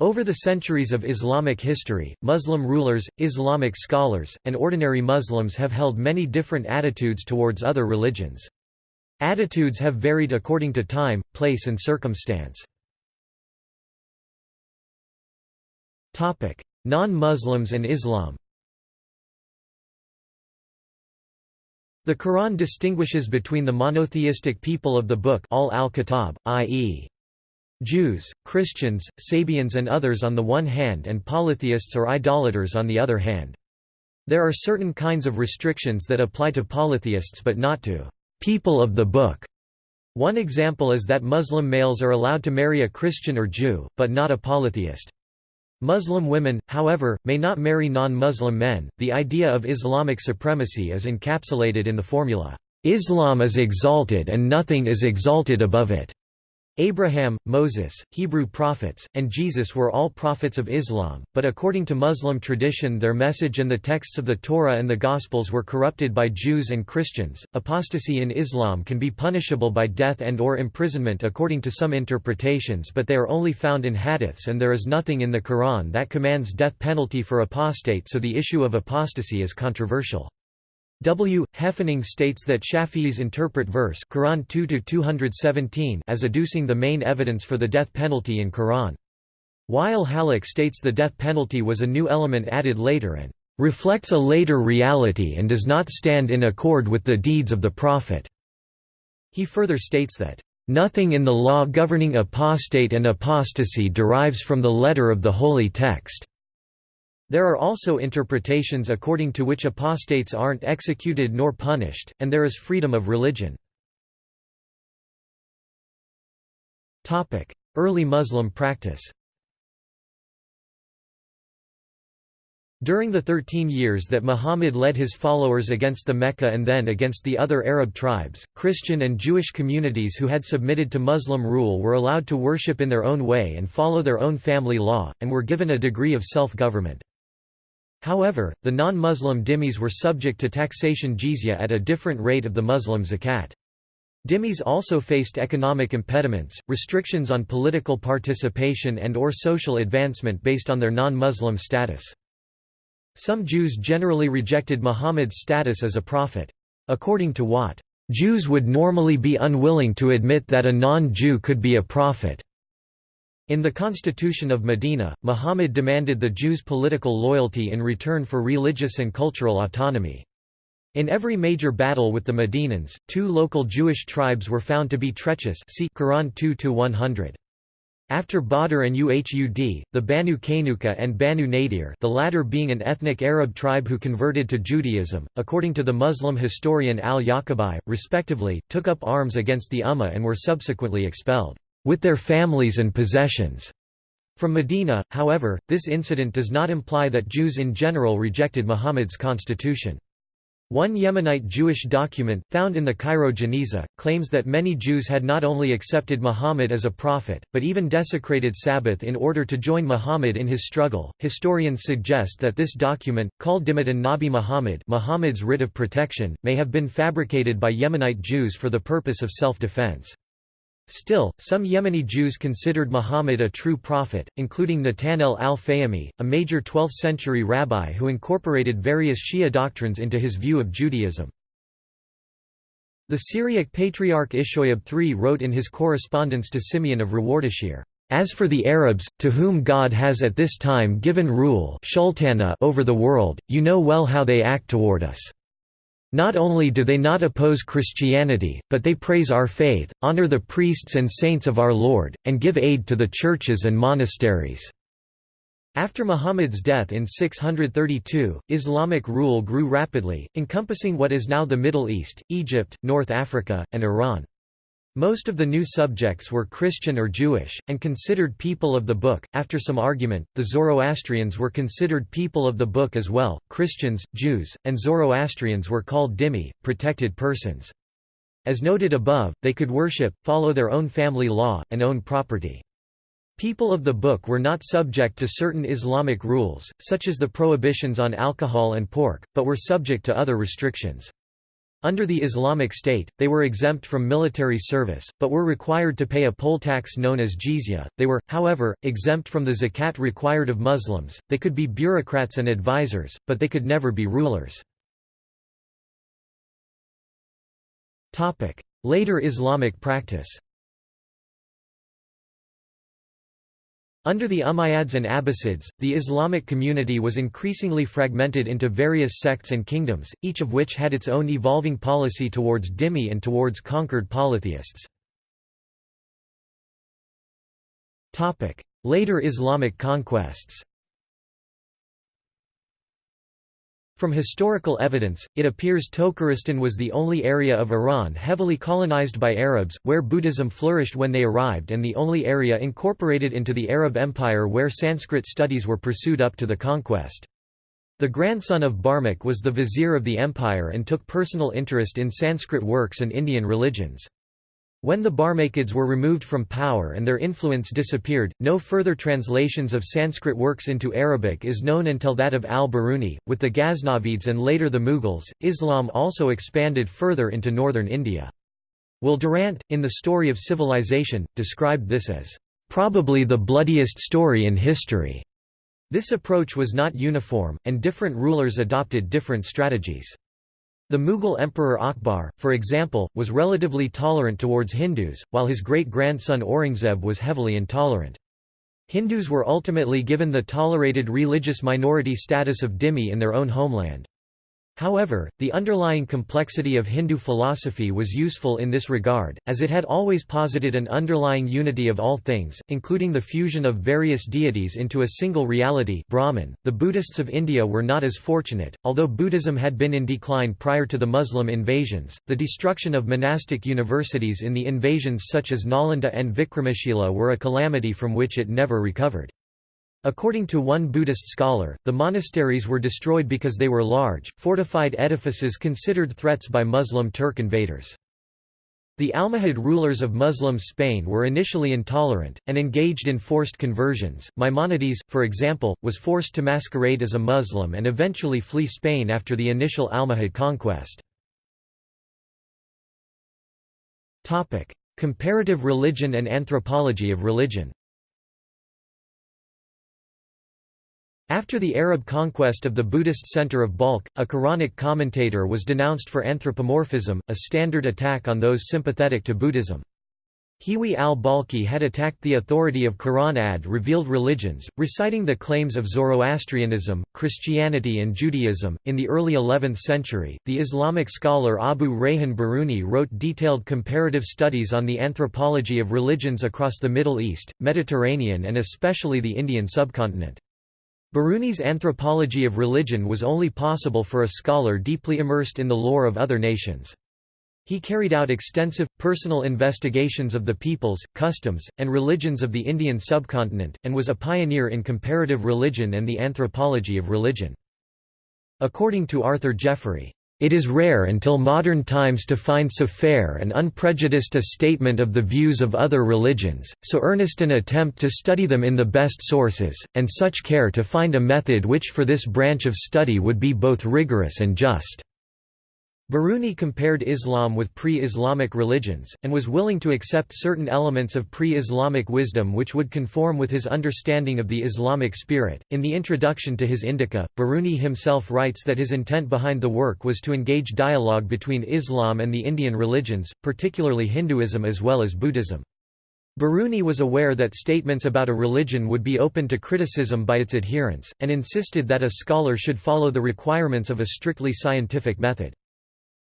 Over the centuries of Islamic history, Muslim rulers, Islamic scholars, and ordinary Muslims have held many different attitudes towards other religions. Attitudes have varied according to time, place and circumstance. Non-Muslims and Islam The Quran distinguishes between the monotheistic people of the Book al -Kitab, i.e. Jews, Christians, Sabians and others on the one hand and polytheists or idolaters on the other hand. There are certain kinds of restrictions that apply to polytheists but not to people of the book. One example is that Muslim males are allowed to marry a Christian or Jew, but not a polytheist. Muslim women, however, may not marry non-Muslim men. The idea of Islamic supremacy is encapsulated in the formula, Islam is exalted and nothing is exalted above it. Abraham, Moses, Hebrew prophets, and Jesus were all prophets of Islam, but according to Muslim tradition their message and the texts of the Torah and the Gospels were corrupted by Jews and Christians. Apostasy in Islam can be punishable by death and or imprisonment according to some interpretations but they are only found in hadiths and there is nothing in the Quran that commands death penalty for apostate so the issue of apostasy is controversial. W. Heffening states that Shafi'is interpret verse Quran 2 as adducing the main evidence for the death penalty in Quran. While Hallaq states the death penalty was a new element added later and reflects a later reality and does not stand in accord with the deeds of the Prophet. He further states that, "...nothing in the law governing apostate and apostasy derives from the letter of the holy text." There are also interpretations according to which apostates aren't executed nor punished, and there is freedom of religion. Early Muslim practice During the thirteen years that Muhammad led his followers against the Mecca and then against the other Arab tribes, Christian and Jewish communities who had submitted to Muslim rule were allowed to worship in their own way and follow their own family law, and were given a degree of self-government. However, the non-Muslim dhimmis were subject to taxation jizya at a different rate of the Muslim zakat. Dhimmis also faced economic impediments, restrictions on political participation and or social advancement based on their non-Muslim status. Some Jews generally rejected Muhammad's status as a prophet. According to Watt, Jews would normally be unwilling to admit that a non-Jew could be a prophet. In the Constitution of Medina, Muhammad demanded the Jews' political loyalty in return for religious and cultural autonomy. In every major battle with the Medinans, two local Jewish tribes were found to be treacherous see Quran 2-100. After Badr and Uhud, the Banu Qaynuqa and Banu Nadir the latter being an ethnic Arab tribe who converted to Judaism, according to the Muslim historian al-Yaqubi, respectively, took up arms against the Ummah and were subsequently expelled with their families and possessions. From Medina, however, this incident does not imply that Jews in general rejected Muhammad's constitution. One Yemenite Jewish document, found in the Cairo Geniza, claims that many Jews had not only accepted Muhammad as a prophet, but even desecrated Sabbath in order to join Muhammad in his struggle. Historians suggest that this document, called Dhimmat an-Nabi Muhammad Muhammad's writ of protection, may have been fabricated by Yemenite Jews for the purpose of self-defense. Still, some Yemeni Jews considered Muhammad a true prophet, including Nathanel al-Fayyumi, a major 12th-century rabbi who incorporated various Shia doctrines into his view of Judaism. The Syriac patriarch Ishoyab III wrote in his correspondence to Simeon of Rev-Ardashir, "...as for the Arabs, to whom God has at this time given rule over the world, you know well how they act toward us." Not only do they not oppose Christianity, but they praise our faith, honor the priests and saints of our Lord, and give aid to the churches and monasteries." After Muhammad's death in 632, Islamic rule grew rapidly, encompassing what is now the Middle East, Egypt, North Africa, and Iran. Most of the new subjects were Christian or Jewish, and considered people of the Book. After some argument, the Zoroastrians were considered people of the Book as well. Christians, Jews, and Zoroastrians were called dhimmi, protected persons. As noted above, they could worship, follow their own family law, and own property. People of the Book were not subject to certain Islamic rules, such as the prohibitions on alcohol and pork, but were subject to other restrictions. Under the Islamic State, they were exempt from military service, but were required to pay a poll tax known as jizya. They were, however, exempt from the zakat required of Muslims. They could be bureaucrats and advisors, but they could never be rulers. Later Islamic practice. Under the Umayyads and Abbasids, the Islamic community was increasingly fragmented into various sects and kingdoms, each of which had its own evolving policy towards dhimmi and towards conquered polytheists. Later Islamic conquests From historical evidence, it appears Tokharistan was the only area of Iran heavily colonized by Arabs, where Buddhism flourished when they arrived and the only area incorporated into the Arab Empire where Sanskrit studies were pursued up to the conquest. The grandson of Barmak was the vizier of the empire and took personal interest in Sanskrit works and Indian religions. When the Barmakids were removed from power and their influence disappeared, no further translations of Sanskrit works into Arabic is known until that of al-Biruni. With the Ghaznavids and later the Mughals, Islam also expanded further into northern India. Will Durant, in The Story of Civilization, described this as, "...probably the bloodiest story in history." This approach was not uniform, and different rulers adopted different strategies. The Mughal Emperor Akbar, for example, was relatively tolerant towards Hindus, while his great-grandson Aurangzeb was heavily intolerant. Hindus were ultimately given the tolerated religious minority status of dhimmi in their own homeland. However, the underlying complexity of Hindu philosophy was useful in this regard, as it had always posited an underlying unity of all things, including the fusion of various deities into a single reality Brahman. .The Buddhists of India were not as fortunate, although Buddhism had been in decline prior to the Muslim invasions, the destruction of monastic universities in the invasions such as Nalanda and Vikramashila were a calamity from which it never recovered. According to one Buddhist scholar, the monasteries were destroyed because they were large, fortified edifices considered threats by Muslim Turk invaders. The Almohad rulers of Muslim Spain were initially intolerant, and engaged in forced conversions. Maimonides, for example, was forced to masquerade as a Muslim and eventually flee Spain after the initial Almohad conquest. Comparative religion and anthropology of religion After the Arab conquest of the Buddhist center of Balkh, a Quranic commentator was denounced for anthropomorphism, a standard attack on those sympathetic to Buddhism. Hiwi al-Balkhi had attacked the authority of Quran ad-revealed religions, reciting the claims of Zoroastrianism, Christianity and Judaism. In the early 11th century, the Islamic scholar Abu Rayhan Biruni wrote detailed comparative studies on the anthropology of religions across the Middle East, Mediterranean and especially the Indian subcontinent. Biruni's anthropology of religion was only possible for a scholar deeply immersed in the lore of other nations. He carried out extensive, personal investigations of the peoples, customs, and religions of the Indian subcontinent, and was a pioneer in comparative religion and the anthropology of religion. According to Arthur Jeffery, it is rare until modern times to find so fair and unprejudiced a statement of the views of other religions, so earnest an attempt to study them in the best sources, and such care to find a method which for this branch of study would be both rigorous and just. Biruni compared Islam with pre-Islamic religions, and was willing to accept certain elements of pre-Islamic wisdom which would conform with his understanding of the Islamic spirit. In the introduction to his Indica, Biruni himself writes that his intent behind the work was to engage dialogue between Islam and the Indian religions, particularly Hinduism as well as Buddhism. Biruni was aware that statements about a religion would be open to criticism by its adherents, and insisted that a scholar should follow the requirements of a strictly scientific method.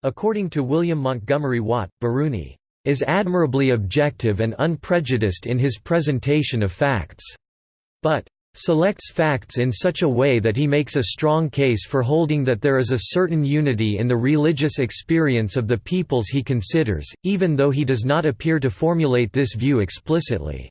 According to William Montgomery Watt, Biruni is admirably objective and unprejudiced in his presentation of facts, but selects facts in such a way that he makes a strong case for holding that there is a certain unity in the religious experience of the peoples he considers, even though he does not appear to formulate this view explicitly.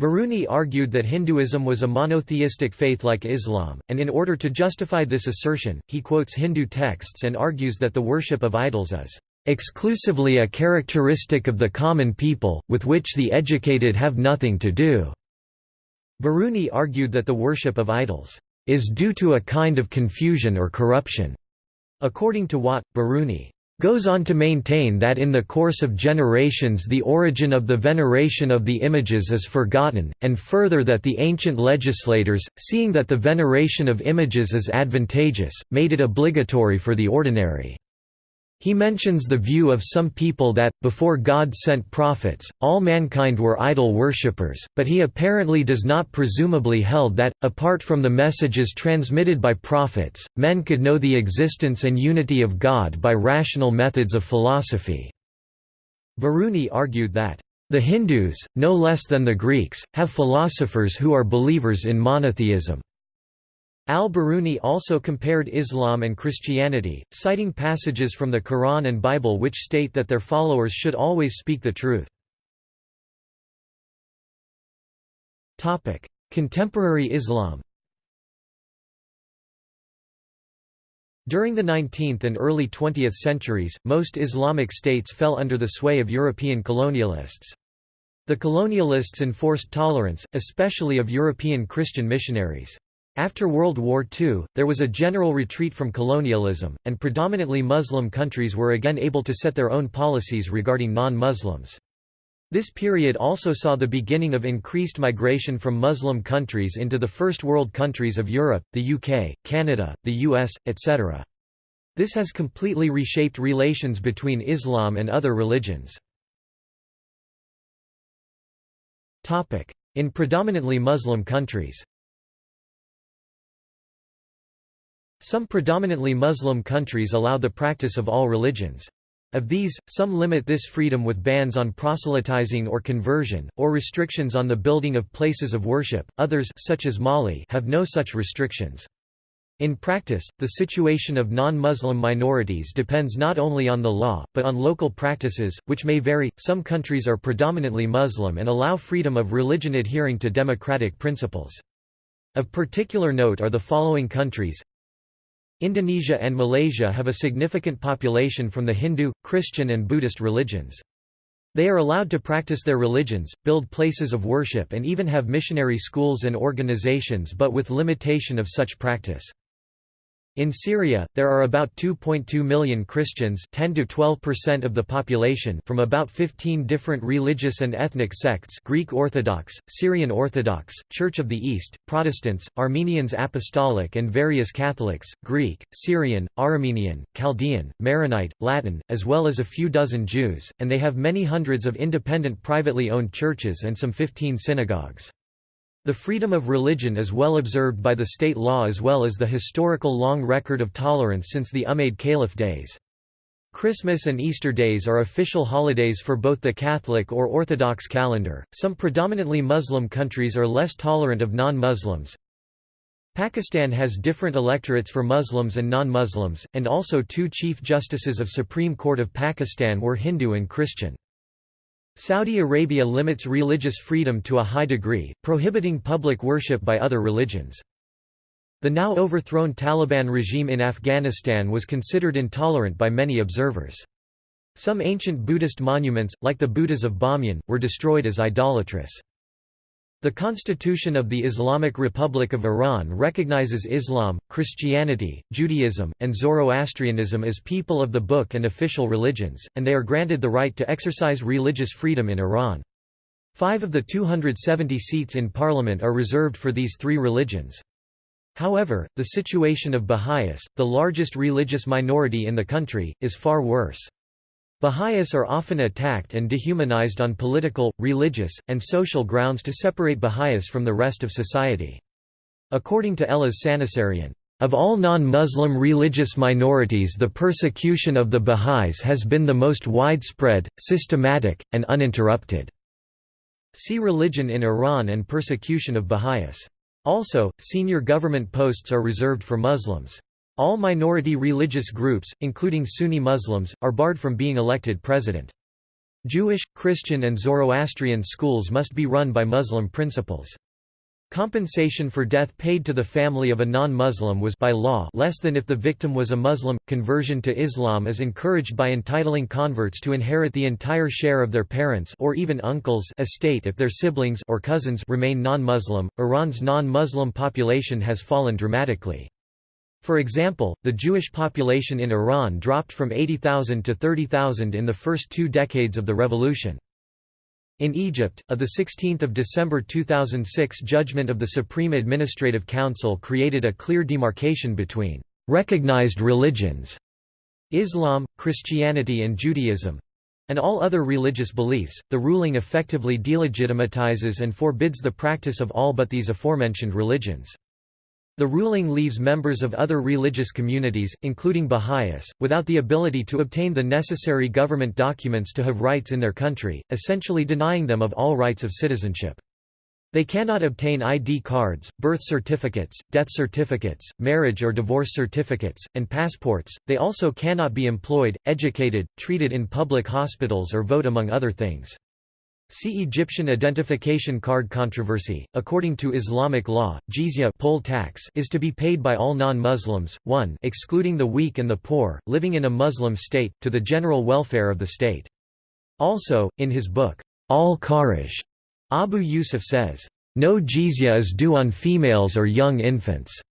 Biruni argued that Hinduism was a monotheistic faith like Islam, and in order to justify this assertion, he quotes Hindu texts and argues that the worship of idols is exclusively a characteristic of the common people, with which the educated have nothing to do." Biruni argued that the worship of idols is due to a kind of confusion or corruption. According to Watt, Biruni goes on to maintain that in the course of generations the origin of the veneration of the images is forgotten, and further that the ancient legislators, seeing that the veneration of images is advantageous, made it obligatory for the ordinary. He mentions the view of some people that, before God sent prophets, all mankind were idol worshippers, but he apparently does not presumably held that, apart from the messages transmitted by prophets, men could know the existence and unity of God by rational methods of philosophy. Biruni argued that, "...the Hindus, no less than the Greeks, have philosophers who are believers in monotheism." Al-Biruni also compared Islam and Christianity, citing passages from the Quran and Bible which state that their followers should always speak the truth. Contemporary Islam During the 19th and early 20th centuries, most Islamic states fell under the sway of European colonialists. The colonialists enforced tolerance, especially of European Christian missionaries. After World War II, there was a general retreat from colonialism, and predominantly Muslim countries were again able to set their own policies regarding non-Muslims. This period also saw the beginning of increased migration from Muslim countries into the First World countries of Europe, the UK, Canada, the US, etc. This has completely reshaped relations between Islam and other religions. In predominantly Muslim countries Some predominantly Muslim countries allow the practice of all religions. Of these, some limit this freedom with bans on proselytizing or conversion, or restrictions on the building of places of worship, others such as Mali have no such restrictions. In practice, the situation of non-Muslim minorities depends not only on the law, but on local practices, which may vary. Some countries are predominantly Muslim and allow freedom of religion adhering to democratic principles. Of particular note are the following countries Indonesia and Malaysia have a significant population from the Hindu, Christian and Buddhist religions. They are allowed to practice their religions, build places of worship and even have missionary schools and organizations but with limitation of such practice. In Syria, there are about 2.2 million Christians 10 to 12% of the population from about 15 different religious and ethnic sects Greek Orthodox, Syrian Orthodox, Church of the East, Protestants, Armenians Apostolic and various Catholics, Greek, Syrian, Armenian, Chaldean, Maronite, Latin, as well as a few dozen Jews, and they have many hundreds of independent privately owned churches and some 15 synagogues. The freedom of religion is well observed by the state law as well as the historical long record of tolerance since the Umayyad Caliph days. Christmas and Easter days are official holidays for both the Catholic or Orthodox calendar. Some predominantly Muslim countries are less tolerant of non-Muslims. Pakistan has different electorates for Muslims and non-Muslims, and also two chief justices of Supreme Court of Pakistan were Hindu and Christian. Saudi Arabia limits religious freedom to a high degree, prohibiting public worship by other religions. The now overthrown Taliban regime in Afghanistan was considered intolerant by many observers. Some ancient Buddhist monuments, like the Buddhas of Bamyan, were destroyed as idolatrous. The Constitution of the Islamic Republic of Iran recognizes Islam, Christianity, Judaism, and Zoroastrianism as people of the book and official religions, and they are granted the right to exercise religious freedom in Iran. Five of the 270 seats in parliament are reserved for these three religions. However, the situation of Baha'is, the largest religious minority in the country, is far worse. Baha'is are often attacked and dehumanized on political, religious, and social grounds to separate Baha'is from the rest of society. According to Eliz Sanasarian, of all non-Muslim religious minorities the persecution of the Baha'is has been the most widespread, systematic, and uninterrupted." See Religion in Iran and Persecution of Baha'is. Also, senior government posts are reserved for Muslims. All minority religious groups, including Sunni Muslims, are barred from being elected president. Jewish, Christian and Zoroastrian schools must be run by Muslim principals. Compensation for death paid to the family of a non-Muslim was by law less than if the victim was a Muslim. Conversion to Islam is encouraged by entitling converts to inherit the entire share of their parents or even uncles estate if their siblings or cousins remain non-Muslim. Iran's non-Muslim population has fallen dramatically. For example, the Jewish population in Iran dropped from 80,000 to 30,000 in the first two decades of the revolution. In Egypt, a 16 December 2006 judgment of the Supreme Administrative Council created a clear demarcation between «recognized religions» Islam, Christianity and Judaism and all other religious beliefs, the ruling effectively delegitimizes and forbids the practice of all but these aforementioned religions. The ruling leaves members of other religious communities, including Baha'is, without the ability to obtain the necessary government documents to have rights in their country, essentially denying them of all rights of citizenship. They cannot obtain ID cards, birth certificates, death certificates, marriage or divorce certificates, and passports. They also cannot be employed, educated, treated in public hospitals or vote among other things. See Egyptian identification card controversy. According to Islamic law, jizya poll tax is to be paid by all non-Muslims, 1 excluding the weak and the poor, living in a Muslim state, to the general welfare of the state. Also, in his book, Al-Kharaj, Abu Yusuf says, "...no jizya is due on females or young infants."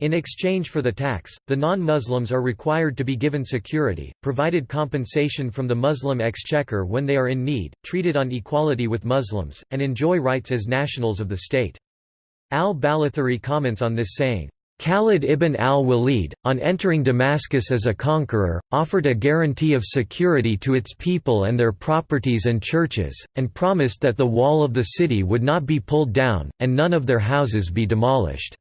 In exchange for the tax, the non-Muslims are required to be given security, provided compensation from the Muslim exchequer when they are in need, treated on equality with Muslims, and enjoy rights as nationals of the state. Al-Baladhuri comments on this saying, Khalid ibn al-Walid, on entering Damascus as a conqueror, offered a guarantee of security to its people and their properties and churches, and promised that the wall of the city would not be pulled down, and none of their houses be demolished.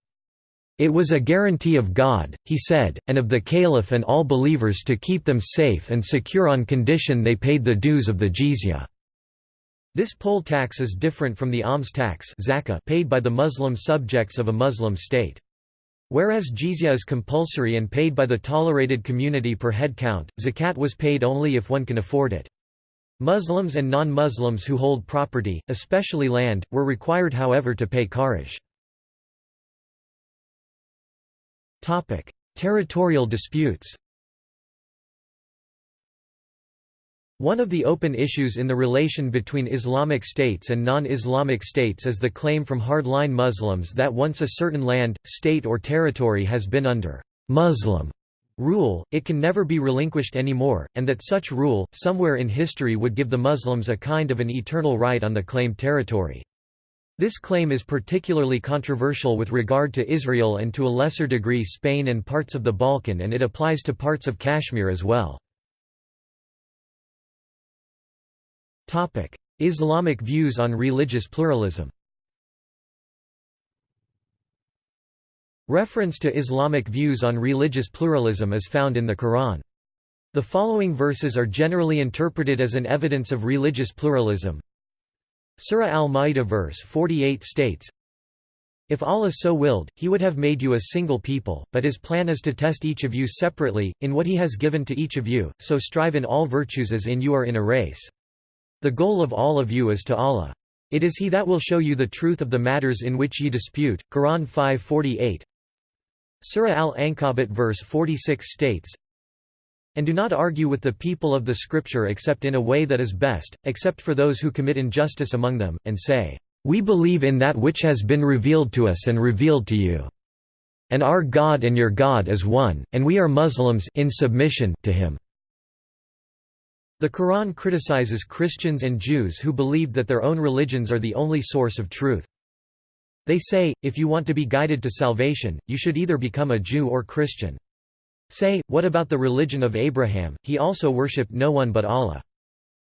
It was a guarantee of God, he said, and of the Caliph and all believers to keep them safe and secure on condition they paid the dues of the jizya. This poll tax is different from the alms tax paid by the Muslim subjects of a Muslim state. Whereas jizya is compulsory and paid by the tolerated community per head count, zakat was paid only if one can afford it. Muslims and non-Muslims who hold property, especially land, were required however to pay kharaj. Territorial disputes One of the open issues in the relation between Islamic states and non-Islamic states is the claim from hardline Muslims that once a certain land, state or territory has been under «Muslim» rule, it can never be relinquished anymore, and that such rule, somewhere in history would give the Muslims a kind of an eternal right on the claimed territory. This claim is particularly controversial with regard to Israel and to a lesser degree Spain and parts of the Balkan and it applies to parts of Kashmir as well. Islamic views on religious pluralism Reference to Islamic views on religious pluralism is found in the Quran. The following verses are generally interpreted as an evidence of religious pluralism. Surah Al-Ma'idah verse 48 states, If Allah so willed, he would have made you a single people, but his plan is to test each of you separately, in what he has given to each of you, so strive in all virtues as in you are in a race. The goal of all of you is to Allah. It is he that will show you the truth of the matters in which ye dispute. Quran 5:48. Surah Al-Ankabut verse 46 states, and do not argue with the people of the Scripture except in a way that is best, except for those who commit injustice among them, and say, We believe in that which has been revealed to us and revealed to you. And our God and your God is one, and we are Muslims in submission to him. The Quran criticizes Christians and Jews who believed that their own religions are the only source of truth. They say, if you want to be guided to salvation, you should either become a Jew or Christian. Say, what about the religion of Abraham, he also worshipped no one but Allah.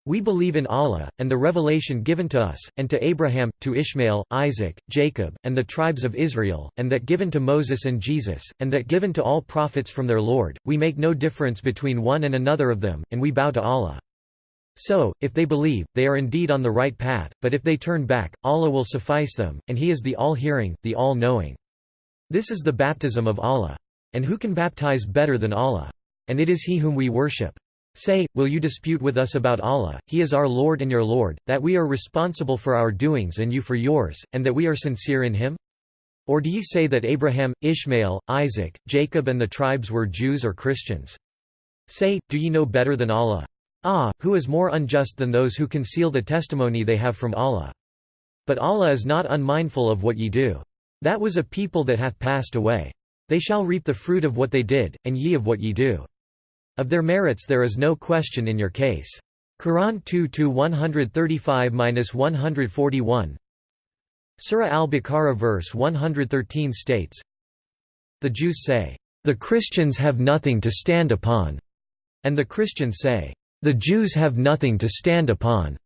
We believe in Allah, and the revelation given to us, and to Abraham, to Ishmael, Isaac, Jacob, and the tribes of Israel, and that given to Moses and Jesus, and that given to all prophets from their Lord, we make no difference between one and another of them, and we bow to Allah. So, if they believe, they are indeed on the right path, but if they turn back, Allah will suffice them, and He is the all-hearing, the all-knowing. This is the baptism of Allah. And who can baptize better than Allah? And it is He whom we worship. Say, will you dispute with us about Allah, He is our Lord and your Lord, that we are responsible for our doings and you for yours, and that we are sincere in Him? Or do ye say that Abraham, Ishmael, Isaac, Jacob and the tribes were Jews or Christians? Say, do ye know better than Allah? Ah, who is more unjust than those who conceal the testimony they have from Allah? But Allah is not unmindful of what ye do. That was a people that hath passed away. They shall reap the fruit of what they did, and ye of what ye do. Of their merits there is no question in your case. Quran 2-135-141 Surah al-Baqarah verse 113 states, The Jews say, "...the Christians have nothing to stand upon," and the Christians say, "...the Jews have nothing to stand upon."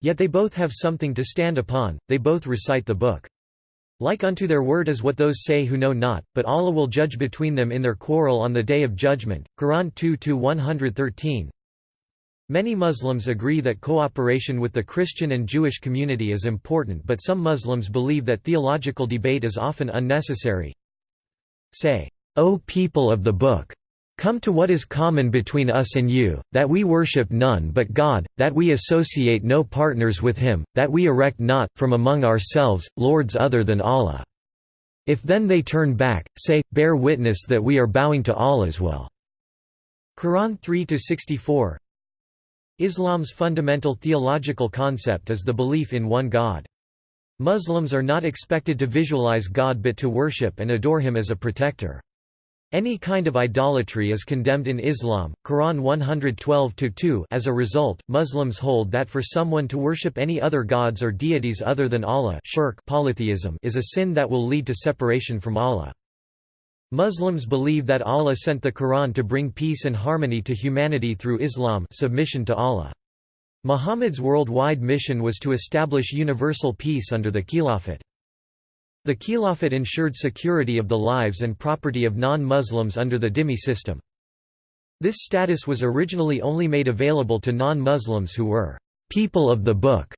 Yet they both have something to stand upon, they both recite the book. Like unto their word is what those say who know not, but Allah will judge between them in their quarrel on the Day of Judgment. Quran 2-113 Many Muslims agree that cooperation with the Christian and Jewish community is important but some Muslims believe that theological debate is often unnecessary. Say, O people of the Book! Come to what is common between us and you, that we worship none but God, that we associate no partners with Him, that we erect not, from among ourselves, lords other than Allah. If then they turn back, say, bear witness that we are bowing to Allah's will. Quran 3-64 Islam's fundamental theological concept is the belief in one God. Muslims are not expected to visualize God but to worship and adore Him as a protector. Any kind of idolatry is condemned in Islam, Quran 112-2 As a result, Muslims hold that for someone to worship any other gods or deities other than Allah shirk polytheism is a sin that will lead to separation from Allah. Muslims believe that Allah sent the Quran to bring peace and harmony to humanity through Islam submission to Allah. Muhammad's worldwide mission was to establish universal peace under the Khilafat. The Khilafat ensured security of the lives and property of non-Muslims under the dhimmi system. This status was originally only made available to non-Muslims who were «people of the book»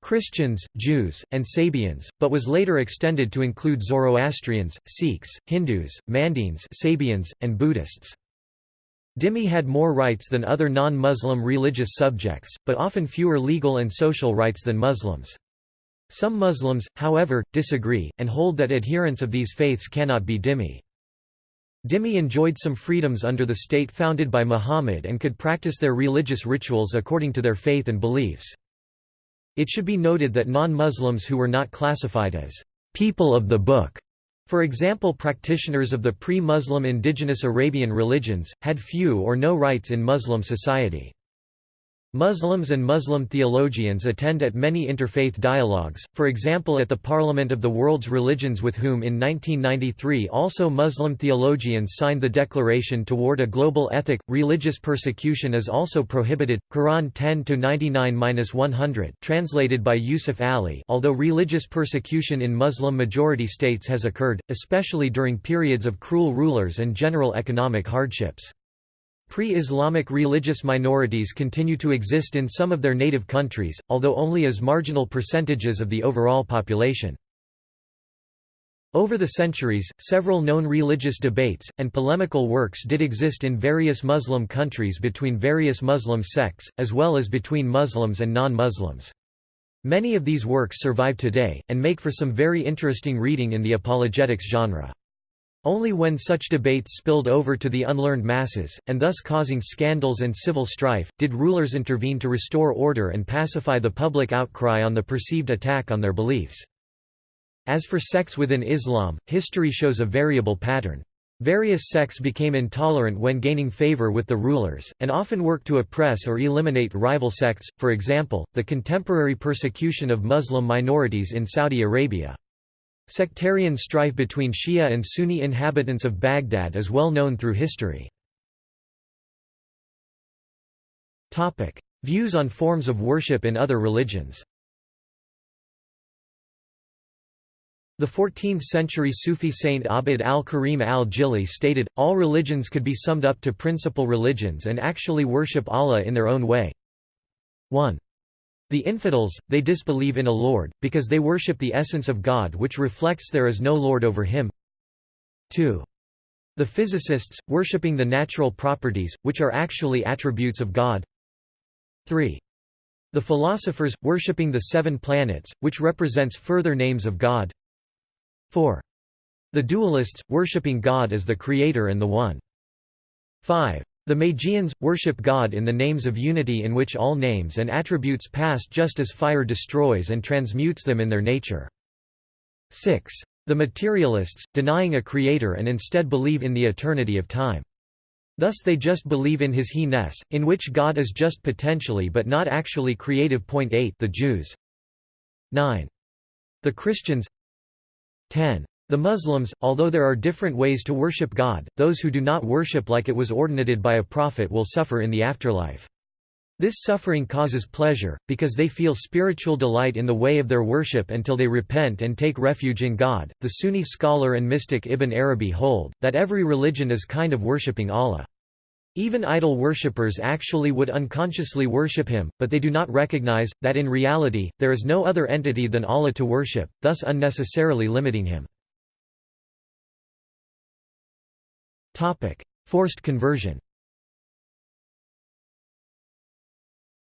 Christians, Jews, and Sabians, but was later extended to include Zoroastrians, Sikhs, Hindus, Mandaeans Sabians, and Buddhists. Dhimmi had more rights than other non-Muslim religious subjects, but often fewer legal and social rights than Muslims. Some Muslims, however, disagree, and hold that adherents of these faiths cannot be dhimmi. Dhimmi enjoyed some freedoms under the state founded by Muhammad and could practice their religious rituals according to their faith and beliefs. It should be noted that non-Muslims who were not classified as people of the book, for example practitioners of the pre-Muslim indigenous Arabian religions, had few or no rights in Muslim society. Muslims and Muslim theologians attend at many interfaith dialogues, for example at the Parliament of the World's Religions with whom in 1993 also Muslim theologians signed the Declaration toward a Global Ethic. Religious persecution is also prohibited. Quran 10-99-100 translated by Yusuf Ali although religious persecution in Muslim-majority states has occurred, especially during periods of cruel rulers and general economic hardships. Pre-Islamic religious minorities continue to exist in some of their native countries, although only as marginal percentages of the overall population. Over the centuries, several known religious debates, and polemical works did exist in various Muslim countries between various Muslim sects, as well as between Muslims and non-Muslims. Many of these works survive today, and make for some very interesting reading in the apologetics genre. Only when such debates spilled over to the unlearned masses, and thus causing scandals and civil strife, did rulers intervene to restore order and pacify the public outcry on the perceived attack on their beliefs. As for sects within Islam, history shows a variable pattern. Various sects became intolerant when gaining favor with the rulers, and often worked to oppress or eliminate rival sects, for example, the contemporary persecution of Muslim minorities in Saudi Arabia. Sectarian strife between Shia and Sunni inhabitants of Baghdad is well known through history. Views on forms of worship in other religions The 14th-century Sufi saint Abd al-Karim al-Jili stated, all religions could be summed up to principal religions and actually worship Allah in their own way. 1. The infidels, they disbelieve in a Lord, because they worship the essence of God which reflects there is no Lord over him. 2. The physicists, worshipping the natural properties, which are actually attributes of God. 3. The philosophers, worshipping the seven planets, which represents further names of God. 4. The dualists, worshipping God as the Creator and the One. 5. The Magians, worship God in the names of unity in which all names and attributes pass just as fire destroys and transmutes them in their nature. 6. The materialists, denying a creator and instead believe in the eternity of time. Thus they just believe in his he-ness, in which God is just potentially but not actually creative. Point 8 The Jews 9. The Christians 10. The Muslims, although there are different ways to worship God, those who do not worship like it was ordinated by a prophet will suffer in the afterlife. This suffering causes pleasure, because they feel spiritual delight in the way of their worship until they repent and take refuge in God. The Sunni scholar and mystic Ibn Arabi hold that every religion is kind of worshipping Allah. Even idol worshippers actually would unconsciously worship him, but they do not recognize, that in reality, there is no other entity than Allah to worship, thus unnecessarily limiting him. Forced conversion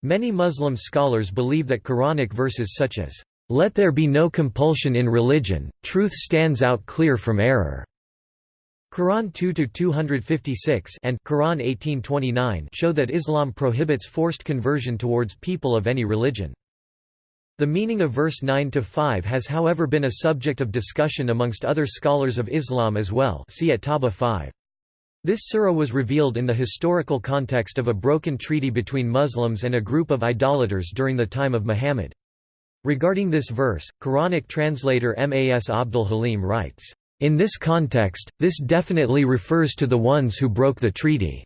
Many Muslim scholars believe that Quranic verses such as, "...let there be no compulsion in religion, truth stands out clear from error." Quran 2-256 and Quran 1829 show that Islam prohibits forced conversion towards people of any religion. The meaning of verse 9-5 has however been a subject of discussion amongst other scholars of Islam as well see at Tawba 5. This surah was revealed in the historical context of a broken treaty between Muslims and a group of idolaters during the time of Muhammad. Regarding this verse, Quranic translator Mas Abdul Halim writes, "...in this context, this definitely refers to the ones who broke the treaty,"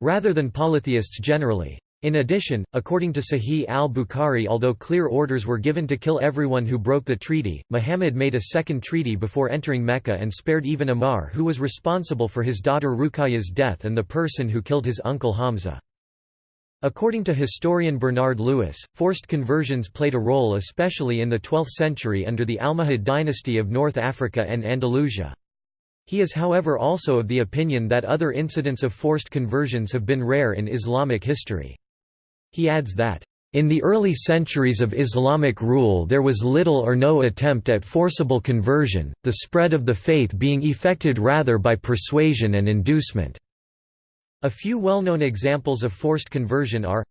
rather than polytheists generally. In addition, according to Sahih al-Bukhari although clear orders were given to kill everyone who broke the treaty, Muhammad made a second treaty before entering Mecca and spared even Ammar who was responsible for his daughter Ruqayya's death and the person who killed his uncle Hamza. According to historian Bernard Lewis, forced conversions played a role especially in the 12th century under the Almohad dynasty of North Africa and Andalusia. He is however also of the opinion that other incidents of forced conversions have been rare in Islamic history. He adds that, in the early centuries of Islamic rule there was little or no attempt at forcible conversion, the spread of the faith being effected rather by persuasion and inducement. A few well-known examples of forced conversion are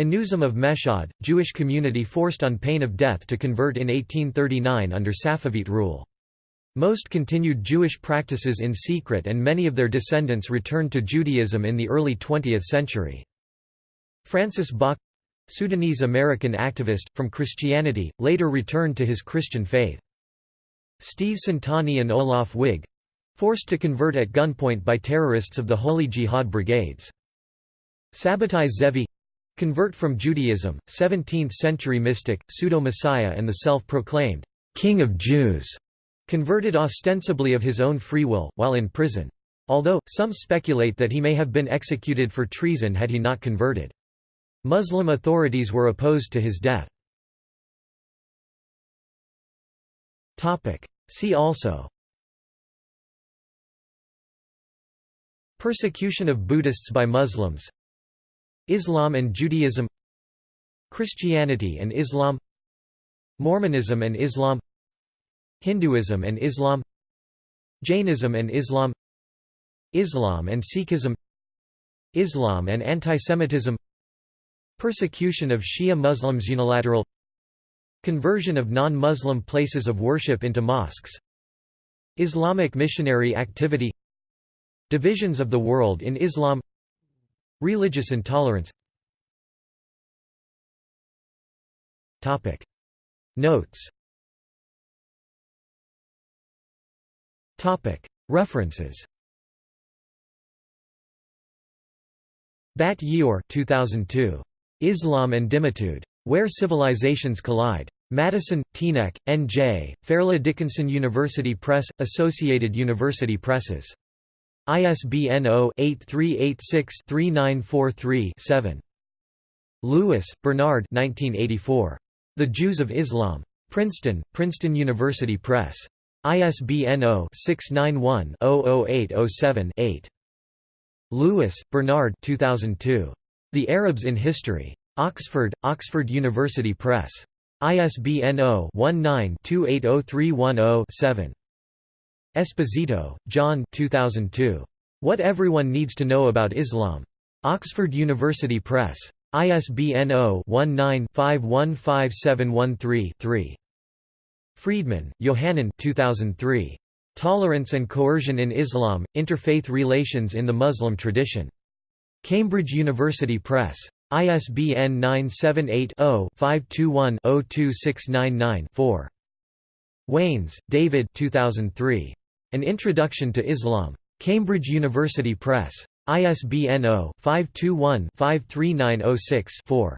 Anusim of Meshad, Jewish community forced on pain of death to convert in 1839 under Safavid rule. Most continued Jewish practices in secret and many of their descendants returned to Judaism in the early 20th century. Francis Bok Sudanese-American activist, from Christianity, later returned to his Christian faith. Steve Centanni and Olaf Wiig forced to convert at gunpoint by terrorists of the Holy Jihad Brigades. Sabbatai Zevi convert from Judaism, 17th-century mystic, pseudo-messiah and the self-proclaimed «King of Jews», converted ostensibly of his own free will, while in prison. Although, some speculate that he may have been executed for treason had he not converted. Muslim authorities were opposed to his death. See also. Persecution of Buddhists by Muslims. Islam and Judaism. Christianity and Islam. Mormonism and Islam. Hinduism and Islam. Jainism and Islam. Islam and Sikhism. Islam and antisemitism Persecution of Shia Muslims Unilateral Conversion of non-Muslim places of worship into mosques Islamic missionary activity Divisions of the world in Islam Religious intolerance Topic. Notes Topic. References Bat Ye'or 2002. Islam and Dhimmitude. Where Civilizations Collide. Madison, Teaneck, N.J., Fairleigh Dickinson University Press, Associated University Presses. ISBN 0-8386-3943-7. Lewis, Bernard 1984. The Jews of Islam. Princeton, Princeton University Press. ISBN 0-691-00807-8. Lewis, Bernard 2002. The Arabs in History. Oxford, Oxford University Press. ISBN 0-19-280310-7. Esposito, John 2002. What Everyone Needs to Know About Islam. Oxford University Press. ISBN 0-19-515713-3. Friedmann, Yohanan 2003. Tolerance and Coercion in Islam, Interfaith Relations in the Muslim Tradition. Cambridge University Press. ISBN 978-0-521-02699-4. Waines, David 2003. An Introduction to Islam. Cambridge University Press. ISBN 0-521-53906-4.